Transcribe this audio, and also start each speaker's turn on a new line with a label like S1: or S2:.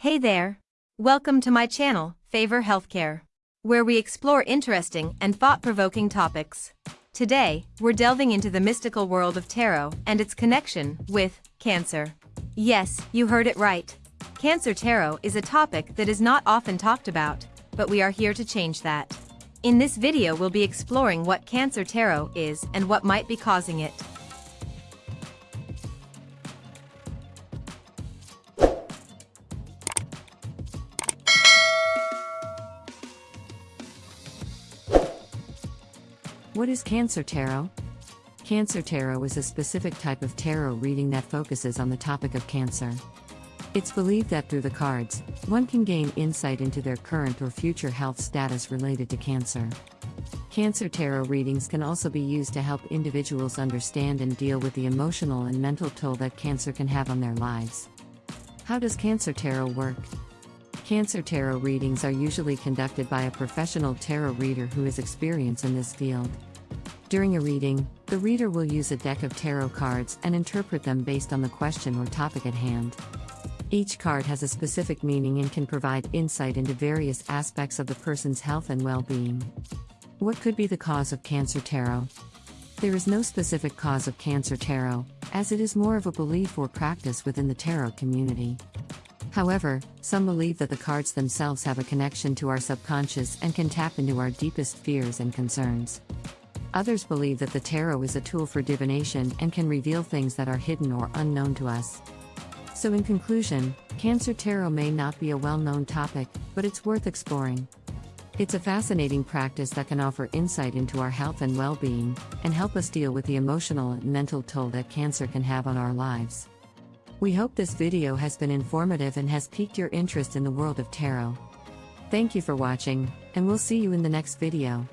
S1: Hey there! Welcome to my channel, Favor Healthcare, where we explore interesting and thought provoking topics. Today, we're delving into the mystical world of tarot and its connection with Cancer. Yes, you heard it right. Cancer tarot is a topic that is not often talked about, but we are here to change that. In this video, we'll be exploring what Cancer tarot is and what might be causing it.
S2: What is Cancer Tarot? Cancer Tarot is a specific type of tarot reading that focuses on the topic of cancer. It's believed that through the cards, one can gain insight into their current or future health status related to cancer. Cancer Tarot readings can also be used to help individuals understand and deal with the emotional and mental toll that cancer can have on their lives. How does Cancer Tarot work? Cancer Tarot readings are usually conducted by a professional tarot reader who is experienced in this field. During a reading, the reader will use a deck of tarot cards and interpret them based on the question or topic at hand. Each card has a specific meaning and can provide insight into various aspects of the person's health and well being. What could be the cause of Cancer Tarot? There is no specific cause of Cancer Tarot, as it is more of a belief or practice within the tarot community. However, some believe that the cards themselves have a connection to our subconscious and can tap into our deepest fears and concerns. Others believe that the tarot is a tool for divination and can reveal things that are hidden or unknown to us. So, in conclusion, Cancer Tarot may not be a well known topic, but it's worth exploring. It's a fascinating practice that can offer insight into our health and well being, and help us deal with the emotional and mental toll that cancer can have on our lives. We hope this video has been informative and has piqued your interest in the world of tarot. Thank you for watching, and we'll see you in the next video.